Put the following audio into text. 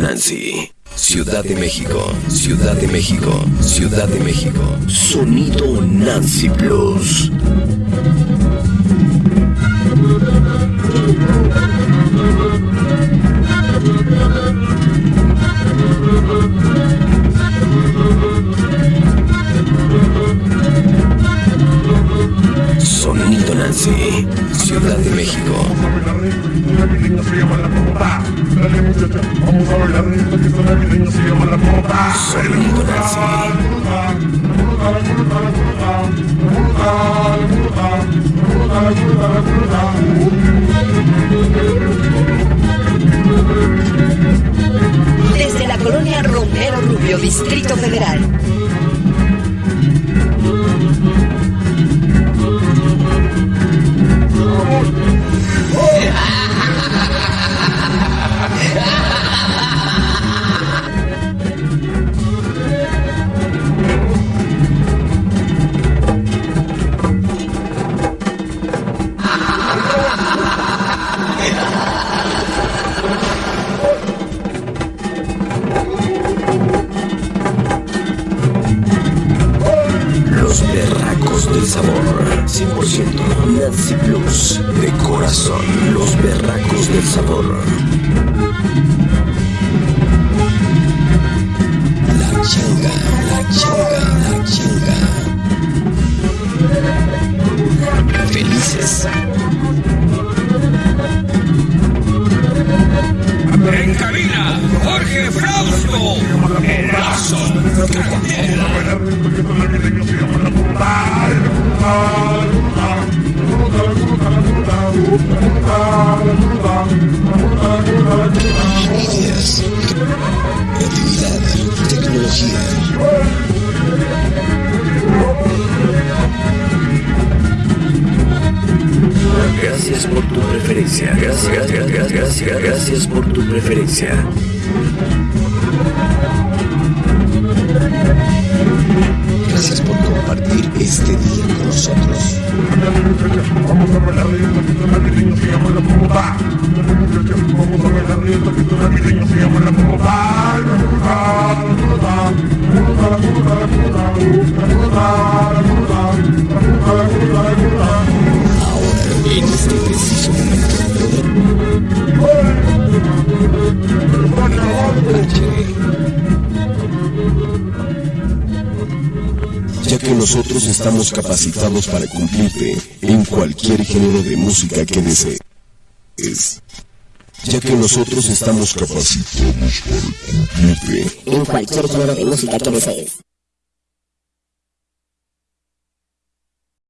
Nancy. Ciudad de México, Ciudad de México, Ciudad de México. Sonido Nancy Plus. Nancy, Ciudad de México. Sonido Nancy. Desde la colonia Romero Rubio, Distrito Federal. 100% Nancy Plus. De corazón. Los berracos del sabor. La changa, la changa, la changa. Felices. En cabina, Jorge Frausto. Erazo. Ideas. Creatividad. Tecnología. Gracias por tu preferencia. Gracias, gracias, gracias, gracias por tu preferencia. Gracias por compartir este día con nosotros. con everything you Este preciso momento. Ya que nosotros estamos capacitados para cumplirte en cualquier género de música que desees. Ya que nosotros estamos capacitados para cumplirte en cualquier género de música que desees.